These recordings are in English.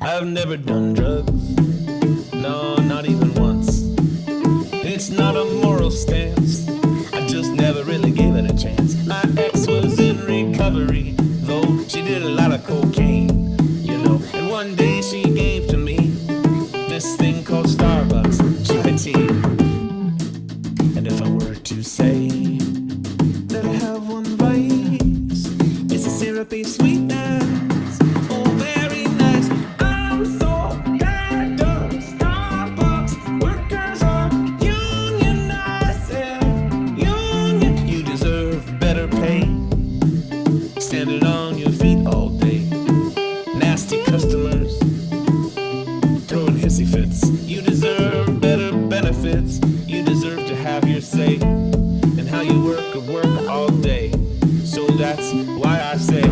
I've never done drugs, no, not even once. It's not a moral stance, I just never really gave it a chance. My ex was in recovery, though she did a lot of cocaine, you know. And one day she gave to me this thing called Starbucks tea. And if I were to say that I have one vice, it's a syrupy sweetness. Standing on your feet all day. Nasty customers throwing hissy fits. You deserve better benefits. You deserve to have your say and how you work and work all day. So that's why I say,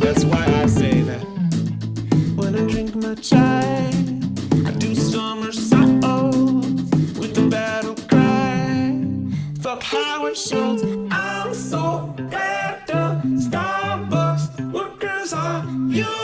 that's why I say that when I drink my chai, I do somersaults with the battle cry. Fuck Howard Schultz. I you.